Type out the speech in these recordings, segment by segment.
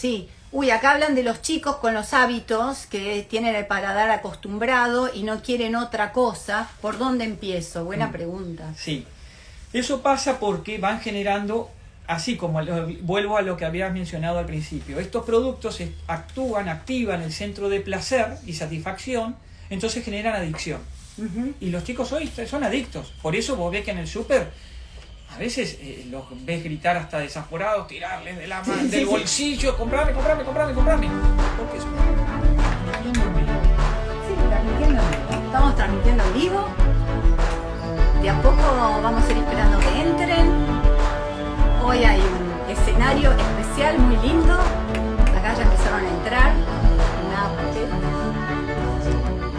Sí, uy, acá hablan de los chicos con los hábitos que tienen el paladar acostumbrado y no quieren otra cosa. ¿Por dónde empiezo? Buena Mm. pregunta. Sí. Eso pasa porque van generando, así como vuelvo a lo que habías mencionado al principio, estos productos actúan, activan el centro de placer y satisfacción, entonces generan adicción. Y los chicos hoy son adictos. Por eso vos ves que en el súper a veces eh, los ves gritar hasta desaforados, tirarles de la mano, Sí, del sí, sí. bolsillo, comprame, comprame, comprame, comprame. Porque es Sí, transmitiendo en vivo. Estamos transmitiendo en vivo. De a poco vamos a ir esperando que entren. Hoy hay un escenario especial muy lindo. Acá ya empezaron a entrar.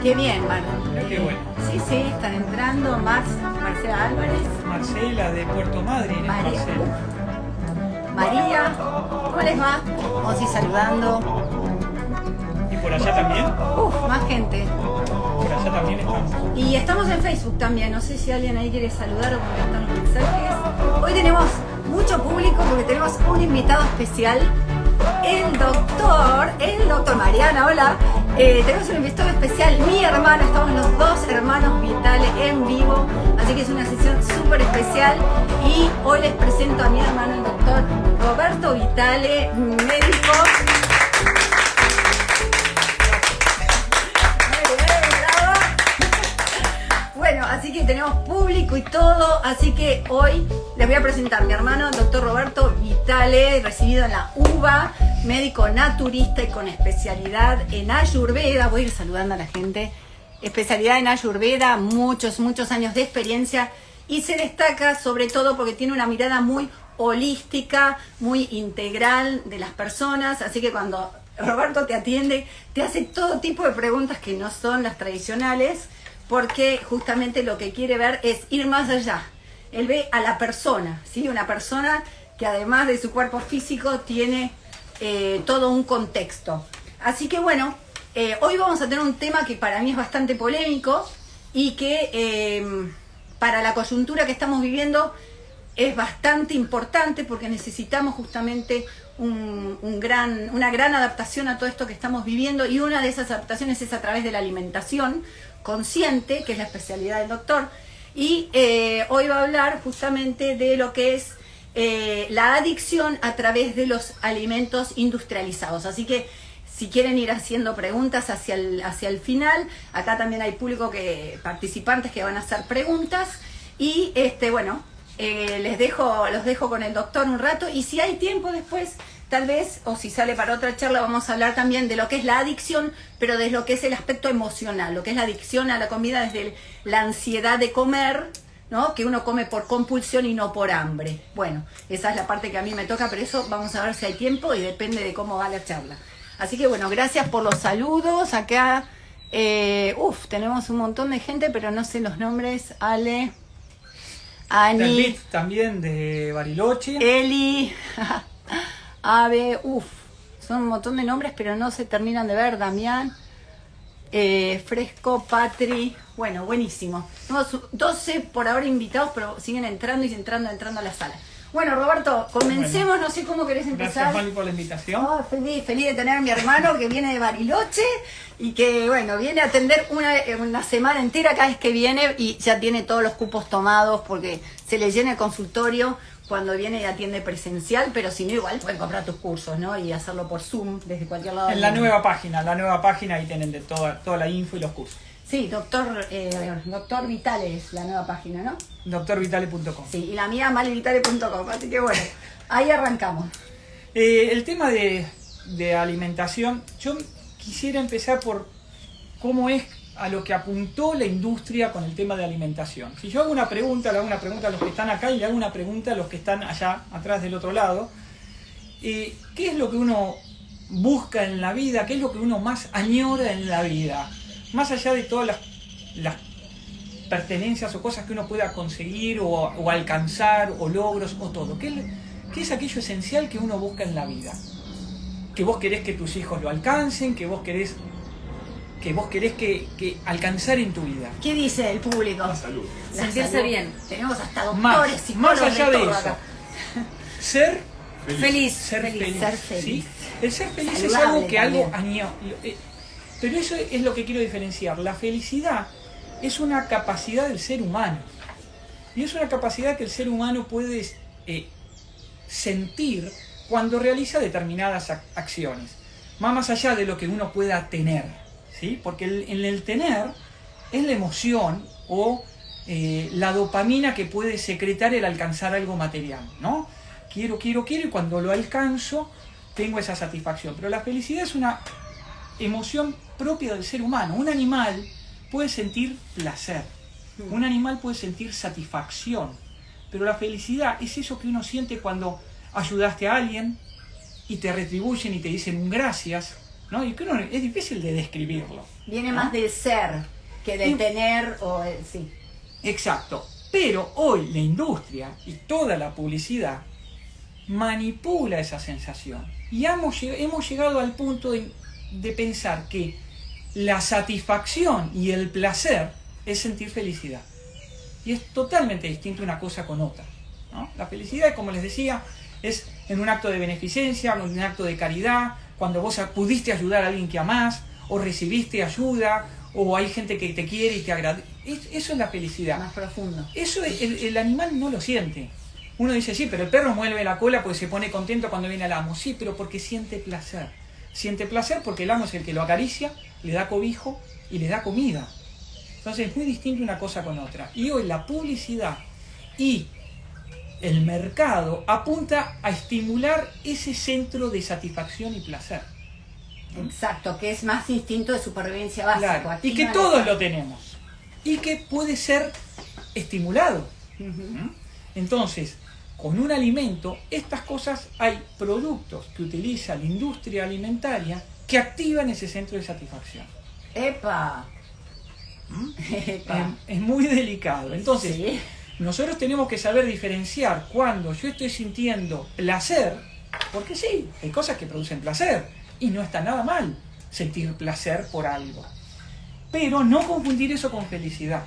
Qué bien, Mar. Mira qué bueno. Sí, sí, están entrando. Max, Marcela Álvarez, Marcela de Puerto Madryn, María. María. ¿Cómo les va? Ir saludando. Y por allá también, Uf, más gente. por allá también estamos. Y estamos en Facebook también, no sé si alguien ahí quiere saludar o contestar los mensajes. Hoy tenemos mucho público porque tenemos un invitado especial, el doctor, el doctor Mariana, hola. Eh, tenemos un invitado especial, mi hermano, estamos los dos hermanos vitales en vivo, así que es una sesión súper especial. Y hoy les presento a mi hermano, el doctor Roberto Vitale, médico. Bueno, así que tenemos público y todo, así que hoy les voy a presentar a mi hermano, el doctor Roberto Vitale, recibido en la UBA, médico naturista y con especialidad en Ayurveda. Voy a ir saludando a la gente. Especialidad en Ayurveda, muchos, muchos años de experiencia y se destaca sobre todo porque tiene una mirada muy holística, muy integral de las personas, así que cuando Roberto te atiende, te hace todo tipo de preguntas que no son las tradicionales, porque justamente lo que quiere ver es ir más allá. Él ve a la persona, ¿sí? Una persona que además de su cuerpo físico tiene eh, todo un contexto. Así que bueno, eh, hoy vamos a tener un tema que para mí es bastante polémico y que eh, para la coyuntura que estamos viviendo es bastante importante porque necesitamos justamente un, gran, una gran adaptación a todo esto que estamos viviendo y una de esas adaptaciones es a través de la alimentación consciente, que es la especialidad del doctor. Y hoy va a hablar justamente de lo que es eh, la adicción a través de los alimentos industrializados. Así que si quieren ir haciendo preguntas hacia el, hacia el final, acá también hay público que, participantes que van a hacer preguntas. Y este, bueno, eh, les dejo, los dejo con el doctor un rato. Y si hay tiempo después, tal vez, o si sale para otra charla, vamos a hablar también de lo que es la adicción, pero de lo que es el aspecto emocional, lo que es la adicción a la comida desde la ansiedad de comer, ¿no? Que uno come por compulsión y no por hambre. Bueno, esa es la parte que a mí me toca, pero eso vamos a ver si hay tiempo y depende de cómo va la charla. Así que bueno, gracias por los saludos. Acá, eh, uff, tenemos un montón de gente, pero no sé los nombres. Ale, Ani, también de Bariloche. Eli, Ave, uff, son un montón de nombres, pero no se terminan de ver. Damián, eh, Fresco, Patri, bueno, buenísimo. Tenemos 12 por ahora invitados, pero siguen entrando y entrando, entrando a la sala. Bueno, Roberto, comencemos, no sé cómo querés empezar. Gracias, Mali, por la invitación. Oh, feliz, feliz de tener a mi hermano que viene de Bariloche y que, bueno, viene a atender una, una semana entera cada vez que viene y ya tiene todos los cupos tomados porque se le llena el consultorio cuando viene y atiende presencial, pero si no, igual pueden comprar tus cursos, ¿no? Y hacerlo por Zoom desde cualquier lado. En la mundo. nueva página, la nueva página ahí tienen de toda, toda la info y los cursos. Sí, doctor, eh, doctor Vital es la nueva página, ¿no? Doctorvitale.com. Sí, y la mía malevitale.com, así que bueno, ahí arrancamos. Eh, el tema de, de alimentación, yo quisiera empezar por cómo es a lo que apuntó la industria con el tema de alimentación. Si yo hago una pregunta, le hago una pregunta a los que están acá y le hago una pregunta a los que están allá, atrás del otro lado, eh, ¿qué es lo que uno busca en la vida? ¿Qué es lo que uno más añora en la vida? Más allá de todas las, pertenencias o cosas que uno pueda conseguir o, alcanzar o logros o todo. ¿Qué, qué es aquello esencial que uno busca en la vida? Que vos querés que tus hijos lo alcancen, que vos querés que vos querés que, que alcanzar en tu vida. ¿Qué dice el público? La salud. La Sentirse salud. bien. Tenemos hasta Más, doctores, más psicólogos, allá de todo eso. acá. Ser, Feliz. ser feliz. feliz. Ser ¿sí? feliz. El ser feliz es algo que algo también. año. eh, Pero eso es lo que quiero diferenciar. La felicidad es una capacidad del ser humano. Y es una capacidad que el ser humano puede eh, sentir cuando realiza determinadas ac- acciones. Va más allá de lo que uno pueda tener. ¿Sí? Porque el- en el tener es la emoción o eh, la dopamina que puede secretar el alcanzar algo material. ¿no? Quiero, quiero, quiero y cuando lo alcanzo tengo esa satisfacción. Pero la felicidad es una emoción propia del ser humano. Un animal puede sentir placer, un animal puede sentir satisfacción, pero la felicidad es eso que uno siente cuando ayudaste a alguien y te retribuyen y te dicen un gracias, ¿no? Y que uno, es difícil de describirlo. Viene ¿no? más del ser que de Y- tener o eh, sí. Exacto. Pero hoy la industria y toda la publicidad manipula esa sensación. Y hemos, hemos llegado al punto de, de pensar que la satisfacción y el placer es sentir felicidad. Y es totalmente distinto una cosa con otra. ¿no? La felicidad, como les decía, es en un acto de beneficencia, en un acto de caridad, cuando vos pudiste ayudar a alguien que amás, o recibiste ayuda, o hay gente que te quiere y te agradece. Eso es la felicidad. Más profundo. Eso el, el animal no lo siente. Uno dice, sí, pero el perro mueve la cola porque se pone contento cuando viene al amo. Sí, pero porque siente placer. Siente placer porque el amo es el que lo acaricia, le da cobijo y le da comida. Entonces es muy distinto una cosa con otra. Y hoy la publicidad y el mercado apunta a estimular ese centro de satisfacción y placer. Exacto, que es más instinto de supervivencia básico. Claro, y que todos lo tenemos. Y que puede ser estimulado. Entonces, con un alimento, estas cosas hay productos que utiliza la industria alimentaria que activan ese centro de satisfacción. Epa. ¿Mm? Epa. Es, es muy delicado. Entonces, Sí. Nosotros tenemos que saber diferenciar cuando yo estoy sintiendo placer, porque sí, hay cosas que producen placer y no está nada mal sentir placer por algo. Pero no confundir eso con felicidad.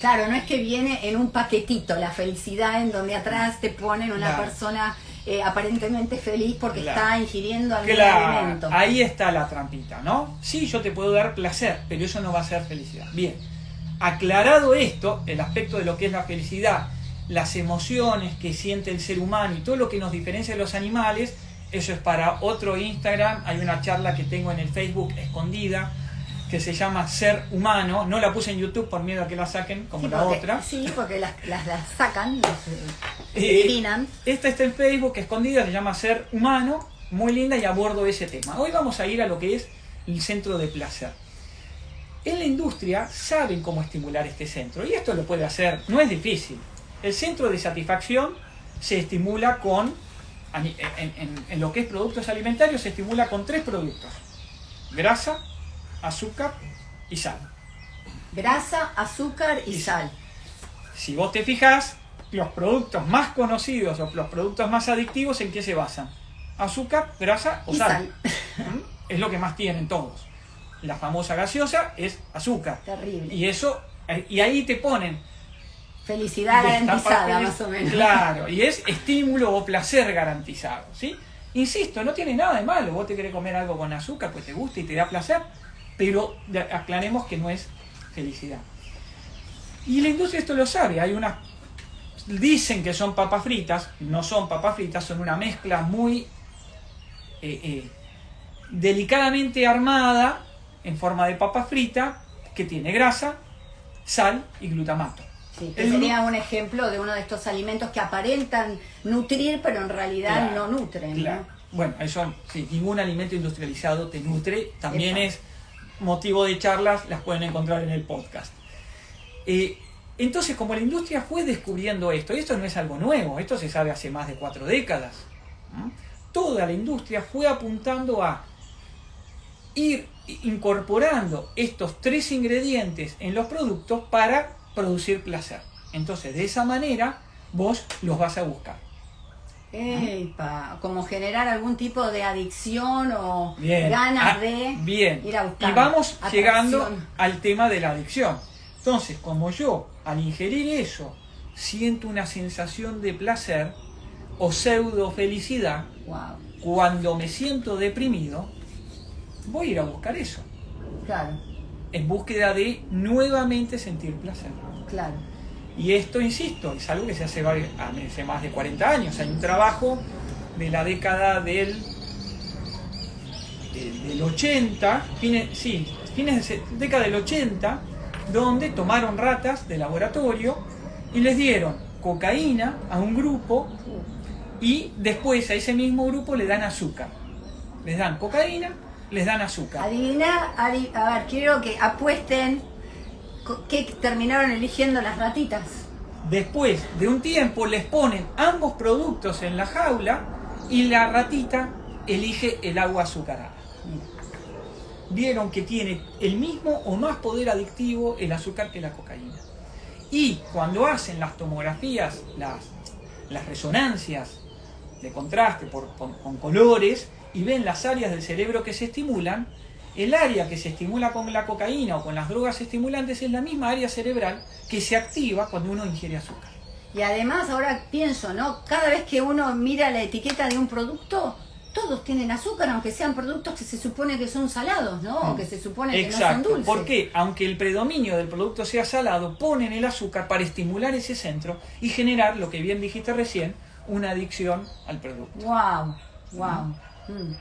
Claro, no es que viene en un paquetito la felicidad en donde atrás te ponen una Claro. persona eh, aparentemente feliz porque Claro. está ingiriendo algún Claro, alimento. ahí está la trampita, ¿no? Sí, yo te puedo dar placer, pero eso no va a ser felicidad. Bien, aclarado esto, el aspecto de lo que es la felicidad, las emociones que siente el ser humano y todo lo que nos diferencia de los animales, eso es para otro Instagram. Hay una charla que tengo en el Facebook escondida que se llama Ser Humano. No la puse en YouTube por miedo a que la saquen, como Sí, la porque, otra. sí, porque las, las, las sacan, las Eh, eliminan. Esta está en Facebook, escondida, se llama Ser Humano, muy linda y abordo ese tema. Hoy vamos a ir a lo que es el centro de placer. En la industria saben cómo estimular este centro y esto lo puede hacer, no es difícil. El centro de satisfacción se estimula con, en, en- en lo que es productos alimentarios, se estimula con tres productos. Grasa, azúcar y sal. Grasa, azúcar y Y sal. Si vos te fijas, los productos más conocidos o los productos más adictivos, ¿en qué se basan? Azúcar, grasa o Y sal. sal. ¿Mm? Es lo que más tienen todos. La famosa gaseosa es azúcar. Terrible. Y eso, eh, y ahí te ponen. Felicidad garantizada, más o menos. Claro, y es estímulo o placer garantizado. ¿sí? Insisto, no tiene nada de malo. Vos te querés comer algo con azúcar, pues te gusta y te da placer, pero aclaremos que no es felicidad. Y la industria esto lo sabe. Hay unas. Dicen que son papas fritas, no son papas fritas, son una mezcla muy eh, eh, delicadamente armada en forma de papa frita que tiene grasa, sal y glutamato. Sí, que sería un ejemplo de uno de estos alimentos que aparentan nutrir, pero en realidad Claro, no nutren. claro. ¿no? Bueno, eso, sí, ningún alimento industrializado te nutre, también es motivo de charlas, las pueden encontrar en el podcast. Eh, entonces, como la industria fue descubriendo esto, y esto no es algo nuevo, esto se sabe hace más de cuatro décadas, toda la industria fue apuntando a ir incorporando estos tres ingredientes en los productos para producir placer. Entonces, de esa manera, vos los vas a buscar. Epa, como generar algún tipo de adicción o Bien. ganas Ah, de bien. ir a buscar. Y vamos atracción. llegando al tema de la adicción. Entonces, como yo al ingerir eso siento una sensación de placer, o pseudo felicidad, Wow. cuando me siento deprimido, voy a ir a buscar eso, Claro, en búsqueda de nuevamente sentir placer. claro. Y esto, insisto, es algo que se hace hace más de 40 años. Hay un trabajo de la década del, del, del 80, fines, sí, fines de década del 80, donde tomaron ratas de laboratorio y les dieron cocaína a un grupo y después a ese mismo grupo le dan azúcar. Les dan cocaína, les dan azúcar. Adivina, adi- a ver, quiero que apuesten qué terminaron eligiendo las ratitas. Después de un tiempo les ponen ambos productos en la jaula y la ratita elige el agua azucarada. Vieron que tiene el mismo o más poder adictivo el azúcar que la cocaína. Y cuando hacen las tomografías, las, las resonancias de contraste por- con colores y ven las áreas del cerebro que se estimulan, el área que se estimula con la cocaína o con las drogas estimulantes es la misma área cerebral que se activa cuando uno ingiere azúcar. Y además ahora pienso, ¿no? Cada vez que uno mira la etiqueta de un producto, todos tienen azúcar, aunque sean productos que se supone que son salados, ¿no? O que se supone que no son Exacto, dulces. porque aunque el predominio del producto sea salado, ponen el azúcar para estimular ese centro y generar, lo que bien dijiste recién, una adicción al producto. Wow, wow. Mm.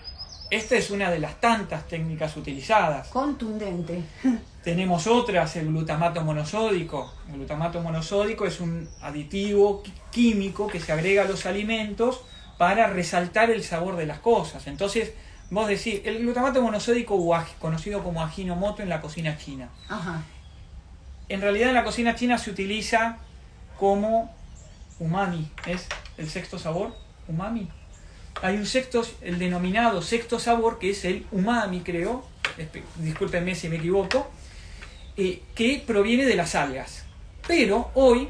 Esta es una de las tantas técnicas utilizadas. Contundente. Tenemos otras, el glutamato monosódico. El glutamato monosódico es un aditivo químico que se agrega a los alimentos para resaltar el sabor de las cosas. Entonces, vos decís, el glutamato monosódico, o conocido como ajinomoto en la cocina china. Ajá. En realidad en la cocina china se utiliza como umami, es el sexto sabor, umami. Hay un sexto, el denominado sexto sabor, que es el umami, creo, discúlpenme si me equivoco, eh, que proviene de las algas. Pero hoy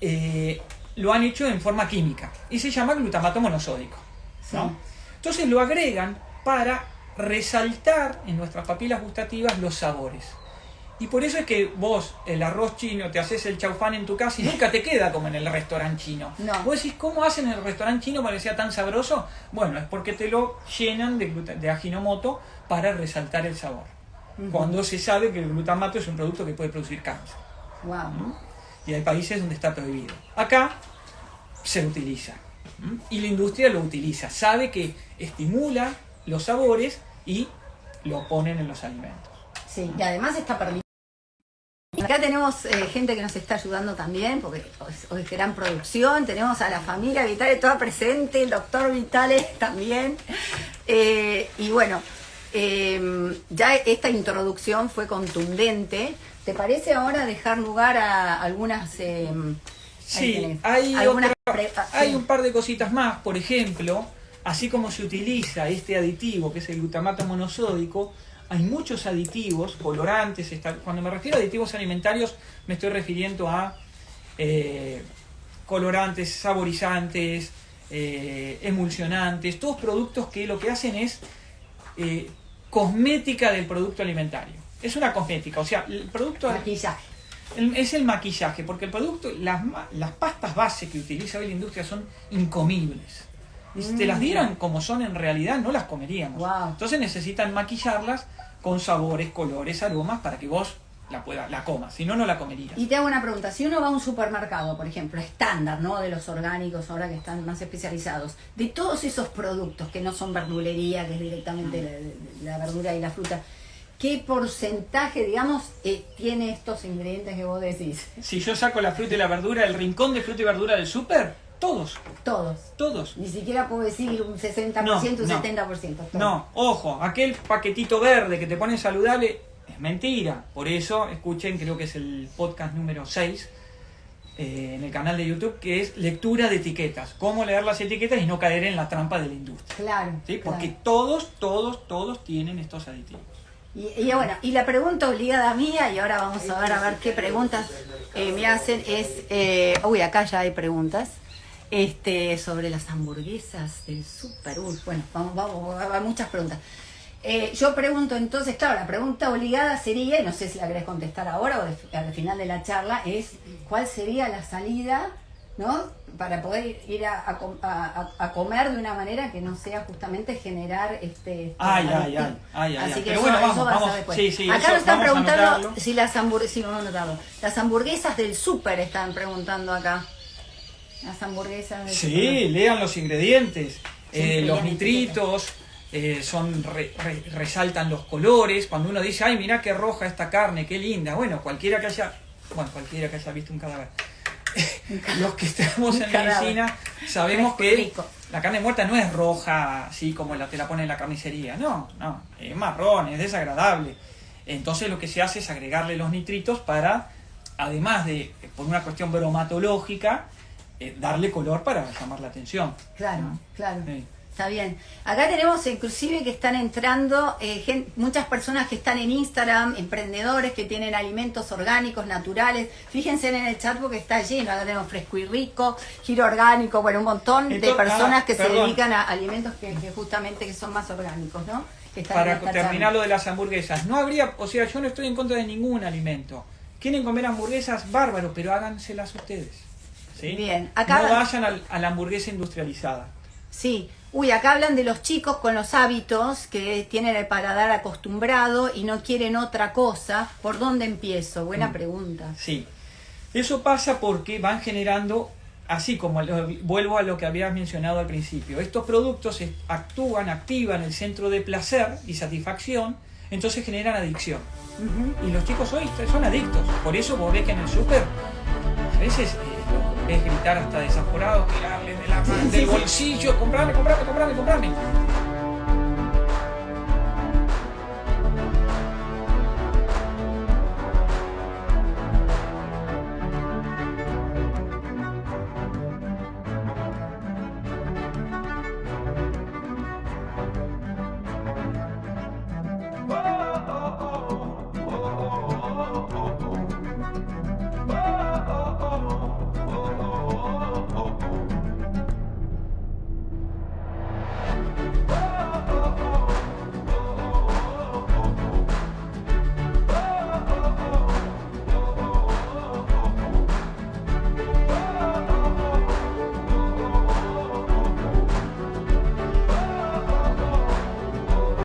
eh, lo han hecho en forma química y se llama glutamato monosódico. ¿no? Sí. Entonces lo agregan para resaltar en nuestras papilas gustativas los sabores. Y por eso es que vos, el arroz chino, te haces el chaufán en tu casa y nunca te queda como en el restaurante chino. No. Vos decís, ¿cómo hacen en el restaurante chino para que sea tan sabroso? Bueno, es porque te lo llenan de, de ajinomoto para resaltar el sabor. Cuando se sabe que el glutamato es un producto que puede producir cáncer. Wow. Y hay países donde está prohibido. Acá se utiliza. ¿m? Y la industria lo utiliza. Sabe que estimula los sabores y lo ponen en los alimentos. Sí, y además está permitido. Acá tenemos eh, gente que nos está ayudando también, porque hoy, es gran producción. Tenemos a la familia Vitale toda presente, el doctor Vitale también. Eh, y bueno, eh, ya esta introducción fue contundente. ¿Te parece ahora dejar lugar a algunas... ahí Sí, hay, algunas otra- pre- ah, hay un par de cositas más. Por ejemplo, así como se utiliza este aditivo, que es el glutamato monosódico, hay muchos aditivos, colorantes. Cuando me refiero a aditivos alimentarios, me estoy refiriendo a eh, colorantes, saborizantes, eh, emulsionantes, todos productos que lo que hacen es eh, cosmética del producto alimentario. Es una cosmética, o sea, el producto Maquillaje. el- es el maquillaje, porque el producto, las, las pastas base que utiliza hoy la industria son incomibles. Y si te las Mm. dieran como son en realidad, no las comeríamos. Wow. Entonces necesitan maquillarlas con sabores, colores, aromas para que vos la, pueda, la comas. Si no, no la comerías. Y te hago una pregunta, si uno va a un supermercado, por ejemplo, estándar, ¿no? De los orgánicos ahora que están más especializados, de todos esos productos que no son verdulería, que es directamente la, la verdura y la fruta, ¿qué porcentaje, digamos, eh, tiene estos ingredientes que vos decís? Si yo saco la fruta y la verdura, el rincón de fruta y verdura del súper, todos, Todos. todos. Ni siquiera puedo decir un 60%, No, un no. 70%. todos. No, ojo, aquel paquetito verde que te pone saludable es mentira. Por eso, escuchen, creo que es el podcast número 6 eh, en el canal de YouTube, que es lectura de etiquetas. Cómo leer las etiquetas y no caer en la trampa de la industria. Claro. ¿sí? Porque claro. todos, todos, todos tienen estos aditivos. Y, y bueno, y la pregunta obligada mía, y ahora vamos a ver a ver qué preguntas eh, me hacen, es, eh, uy, acá ya hay preguntas, este, sobre las hamburguesas del super, bueno, vamos, vamos, hay muchas preguntas. Eh, yo pregunto entonces, claro, la pregunta obligada sería, y no sé si la querés contestar ahora o de- al final de la charla, es cuál sería la salida, ¿no? para poder ir a, a a- a- a comer de una manera que no sea justamente generar este... Ay, este ay, ay, ay, ay, Así ay. que Pero eso, bueno, eso vamos, va a ser vamos. después. Sí, sí, Acá eso nos están a preguntando si las hamburguesas, sí, vamos a anotarlo. Las hamburguesas del súper están preguntando acá. Las hamburguesas Sí, lean los ingredientes. Eh, los nitritos eh, son re- re- resaltan los colores. Cuando uno dice, ay, mira qué roja esta carne, qué linda. Bueno, cualquiera que haya, bueno, cualquiera que haya visto un cadáver. los que estamos en medicina sabemos que la carne muerta no es roja así como la te la pone en la carnicería. No, no, es marrón, es desagradable. Entonces lo que se hace es agregarle los nitritos para, además de, por una cuestión bromatológica, eh, darle color para llamar la atención. Claro, ¿no? claro. Sí. Está bien. Acá tenemos inclusive que están entrando eh, muchas personas que están en Instagram, emprendedores que tienen alimentos orgánicos, naturales. Fíjense en el chat porque está lleno. Acá tenemos fresco y rico, giro orgánico, bueno, un montón de personas ah, que se dedican a alimentos que, que justamente que son más orgánicos, ¿no? Que están en Para terminar lo de las hamburguesas, no habría, o sea, yo no estoy en contra de ningún alimento. Quieren comer hamburguesas, bárbaro, pero háganselas ustedes. ¿Sí? Bien, acá- No vayan al- a la hamburguesa industrializada. Sí. Uy, acá hablan de los chicos con los hábitos que tienen el paladar acostumbrado y no quieren otra cosa. ¿Por dónde empiezo? Buena Mm. pregunta. Sí. Eso pasa porque van generando, así como vuelvo a lo que habías mencionado al principio, estos productos actúan, activan el centro de placer y satisfacción, entonces generan adicción. Y los chicos hoy son adictos. Por eso vos ves que en el súper a veces ves gritar hasta desaforados, tirarles de la mano, del bolsillo, comprame, comprame, comprame, comprame.